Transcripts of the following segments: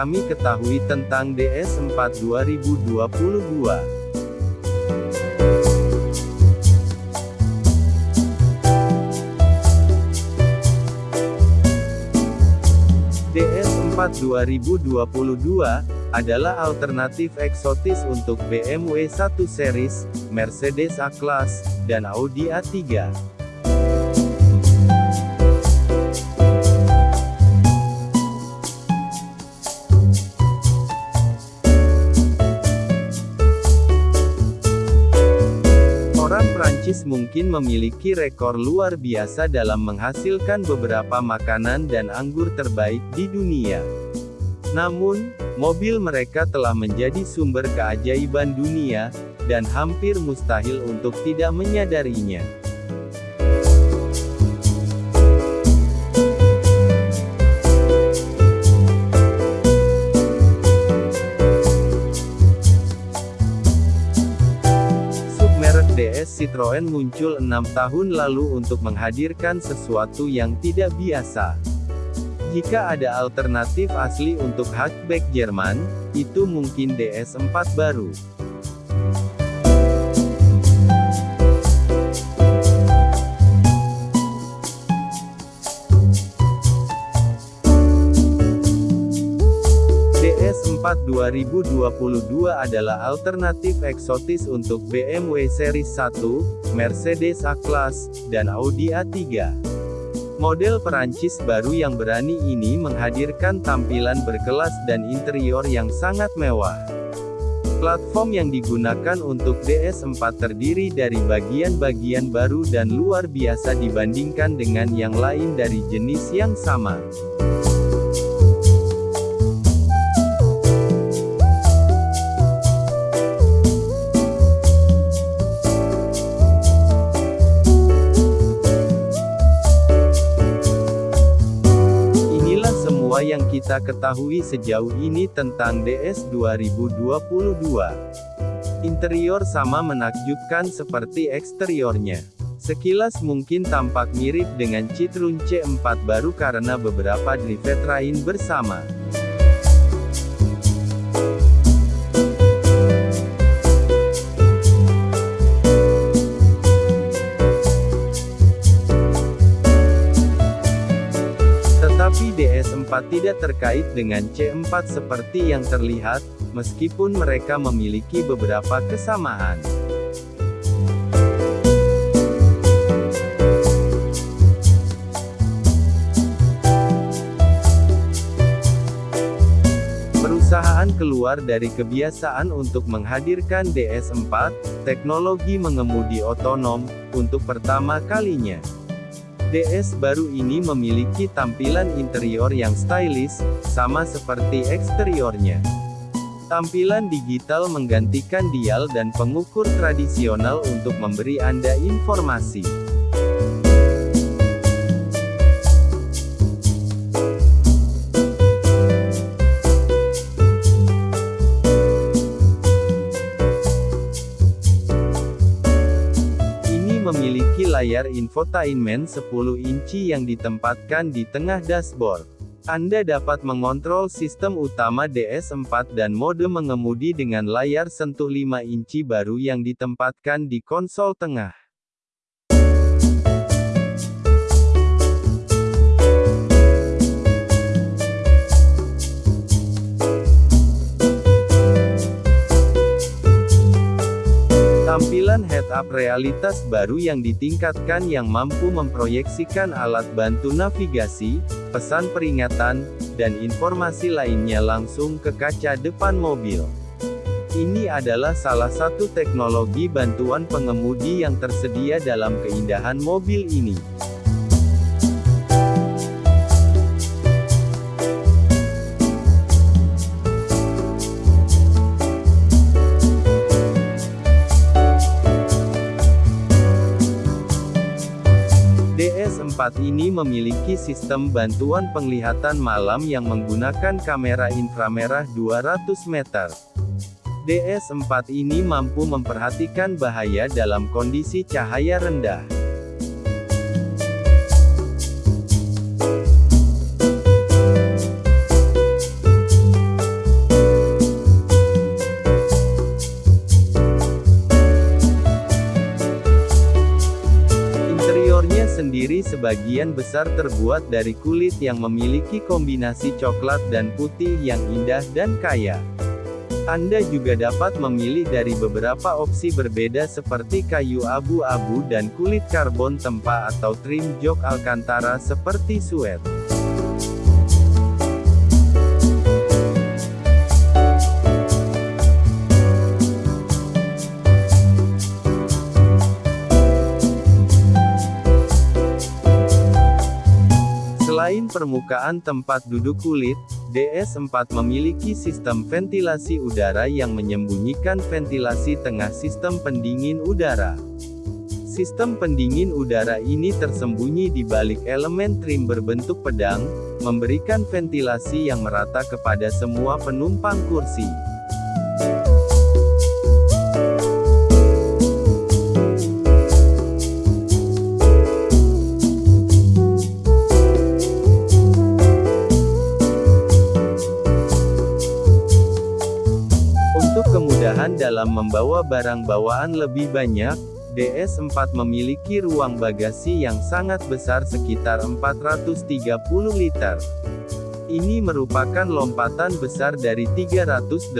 kami ketahui tentang DS4 2022. DS4 2022 adalah alternatif eksotis untuk BMW 1 Series, Mercedes A-Class, dan Audi A3. Mungkin memiliki rekor luar biasa dalam menghasilkan beberapa makanan dan anggur terbaik di dunia. Namun, mobil mereka telah menjadi sumber keajaiban dunia, dan hampir mustahil untuk tidak menyadarinya. DS Citroen muncul enam tahun lalu untuk menghadirkan sesuatu yang tidak biasa. Jika ada alternatif asli untuk hatchback Jerman, itu mungkin DS4 baru. DS4 2022 adalah alternatif eksotis untuk BMW Series 1, Mercedes A-Class, dan Audi A3. Model Perancis baru yang berani ini menghadirkan tampilan berkelas dan interior yang sangat mewah. Platform yang digunakan untuk DS4 terdiri dari bagian-bagian baru dan luar biasa dibandingkan dengan yang lain dari jenis yang sama. Yang kita ketahui sejauh ini tentang DS 2022. Interior sama menakjubkan seperti eksteriornya. Sekilas mungkin tampak mirip dengan Citroen C4 baru karena beberapa drivetrain bersama. DS4 tidak terkait dengan C4 seperti yang terlihat, meskipun mereka memiliki beberapa kesamaan. Perusahaan keluar dari kebiasaan untuk menghadirkan DS4, teknologi mengemudi otonom, untuk pertama kalinya. DS baru ini memiliki tampilan interior yang stylish, sama seperti eksteriornya. Tampilan digital menggantikan dial dan pengukur tradisional untuk memberi Anda informasi. Layar infotainment 10 inci yang ditempatkan di tengah dashboard. Anda dapat mengontrol sistem utama DS4 dan mode mengemudi dengan layar sentuh 5 inci baru yang ditempatkan di konsol tengah. Head-up realitas baru yang ditingkatkan yang mampu memproyeksikan alat bantu navigasi, pesan peringatan, dan informasi lainnya langsung ke kaca depan mobil. Ini adalah salah satu teknologi bantuan pengemudi yang tersedia dalam keindahan mobil ini. Ini memiliki sistem bantuan penglihatan malam yang menggunakan kamera inframerah 200 meter. DS4 ini mampu memperhatikan bahaya dalam kondisi cahaya rendah. Sebagian besar terbuat dari kulit yang memiliki kombinasi coklat dan putih yang indah dan kaya. Anda juga dapat memilih dari beberapa opsi berbeda seperti kayu abu-abu dan kulit karbon tempa atau trim jok alcantara seperti suede. Selain permukaan tempat duduk kulit, DS4 memiliki sistem ventilasi udara yang menyembunyikan ventilasi tengah sistem pendingin udara. Sistem pendingin udara ini tersembunyi di balik elemen trim berbentuk pedang, memberikan ventilasi yang merata kepada semua penumpang kursi. Membawa barang bawaan lebih banyak, DS4 memiliki ruang bagasi yang sangat besar sekitar 430 liter. Ini merupakan lompatan besar dari 380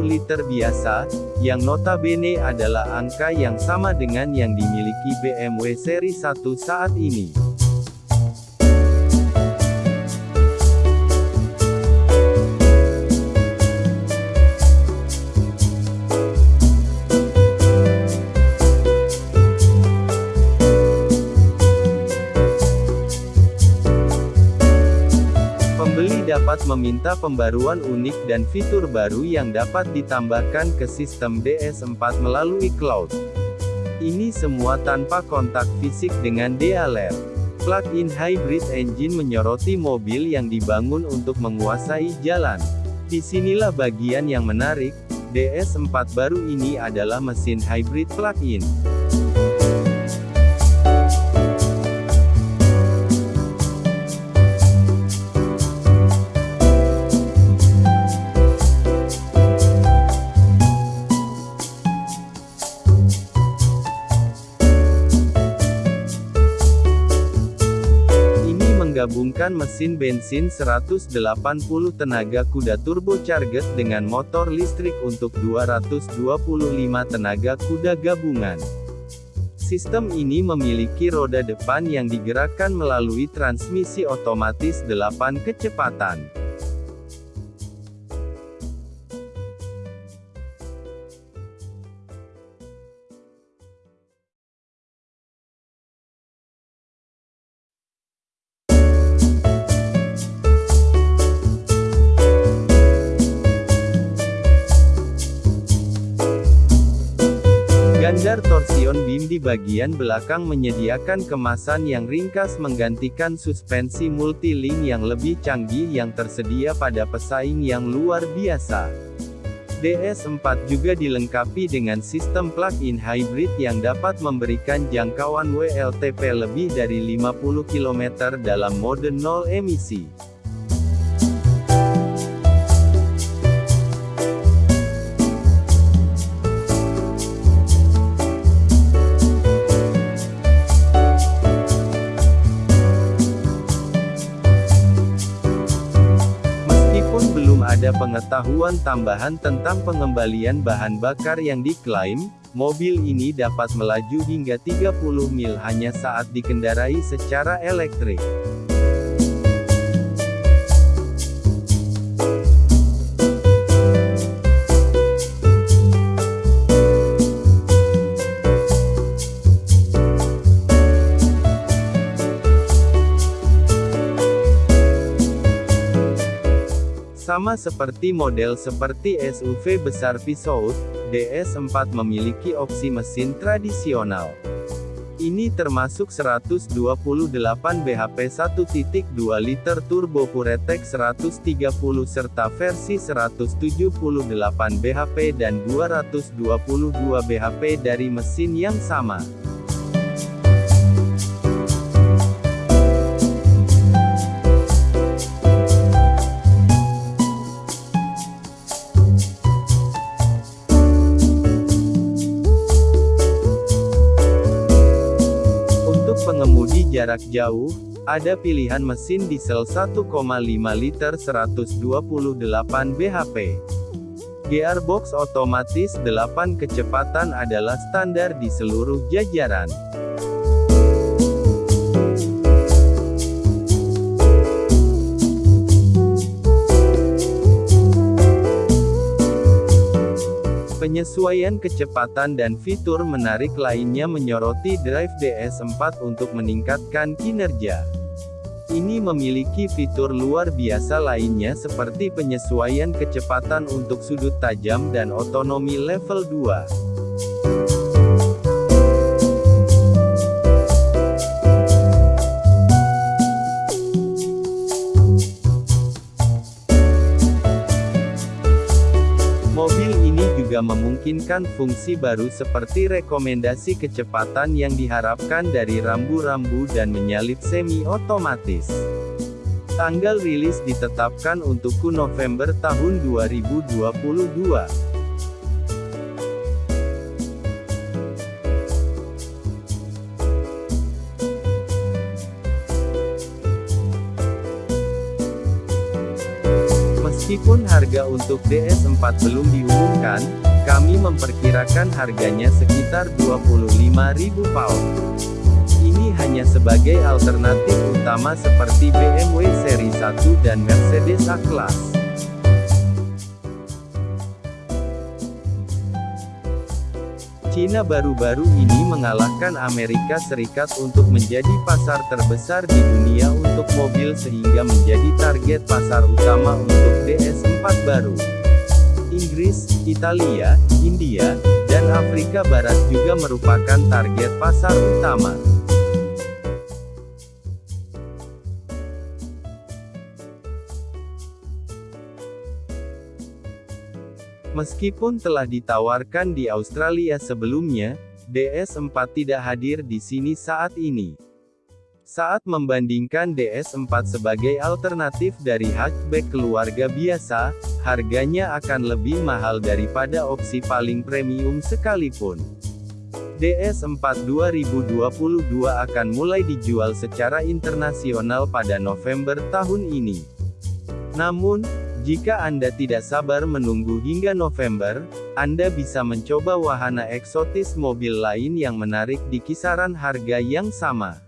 liter biasa, yang notabene adalah angka yang sama dengan yang dimiliki BMW seri 1 saat ini. Dapat meminta pembaruan unik dan fitur baru yang dapat ditambahkan ke sistem DS4 melalui cloud. Ini semua tanpa kontak fisik dengan DLR. Plug-in hybrid engine menyoroti mobil yang dibangun untuk menguasai jalan. Di sinilah bagian yang menarik, DS4 baru ini adalah mesin hybrid plug-in. Menggabungkan mesin bensin 180 tenaga kuda turbocharged dengan motor listrik untuk 225 tenaga kuda gabungan. Sistem ini memiliki roda depan yang digerakkan melalui transmisi otomatis 8 kecepatan. Gandar torsion beam di bagian belakang menyediakan kemasan yang ringkas menggantikan suspensi multi-link yang lebih canggih yang tersedia pada pesaing yang luar biasa. DS4 juga dilengkapi dengan sistem plug-in hybrid yang dapat memberikan jangkauan WLTP lebih dari 50 km dalam mode nol emisi. Pengetahuan tambahan tentang pengembalian bahan bakar yang diklaim, mobil ini dapat melaju hingga 30 mil hanya saat dikendarai secara elektrik. Sama seperti model seperti SUV besar Peugeot, DS4 memiliki opsi mesin tradisional. Ini termasuk 128 bhp 1.2 liter turbo Puretek 130 serta versi 178 bhp dan 222 bhp dari mesin yang sama. Jarak jauh, ada pilihan mesin diesel 1,5 liter 128 bhp. Gearbox otomatis 8 kecepatan adalah standar di seluruh jajaran. Penyesuaian kecepatan dan fitur menarik lainnya menyoroti Drive DS4 untuk meningkatkan kinerja. Ini memiliki fitur luar biasa lainnya seperti penyesuaian kecepatan untuk sudut tajam dan otonomi level 2. Memungkinkan fungsi baru seperti rekomendasi kecepatan yang diharapkan dari rambu-rambu dan menyalip semi-otomatis. Tanggal rilis ditetapkan untuk November tahun 2022. Meskipun harga untuk DS4 belum diumumkan, kami memperkirakan harganya sekitar 25.000 pound. Ini hanya sebagai alternatif utama seperti BMW seri 1 dan Mercedes A-Class. Cina baru-baru ini mengalahkan Amerika Serikat untuk menjadi pasar terbesar di dunia untuk mobil sehingga menjadi target pasar utama untuk DS4 baru. Inggris, Italia, India, dan Afrika Barat juga merupakan target pasar utama. Meskipun telah ditawarkan di Australia sebelumnya, DS4 tidak hadir di sini saat ini. Saat membandingkan DS4 sebagai alternatif dari hatchback keluarga biasa, harganya akan lebih mahal daripada opsi paling premium sekalipun. DS4 2022 akan mulai dijual secara internasional pada November tahun ini. Namun, jika Anda tidak sabar menunggu hingga November, Anda bisa mencoba wahana eksotis mobil lain yang menarik di kisaran harga yang sama.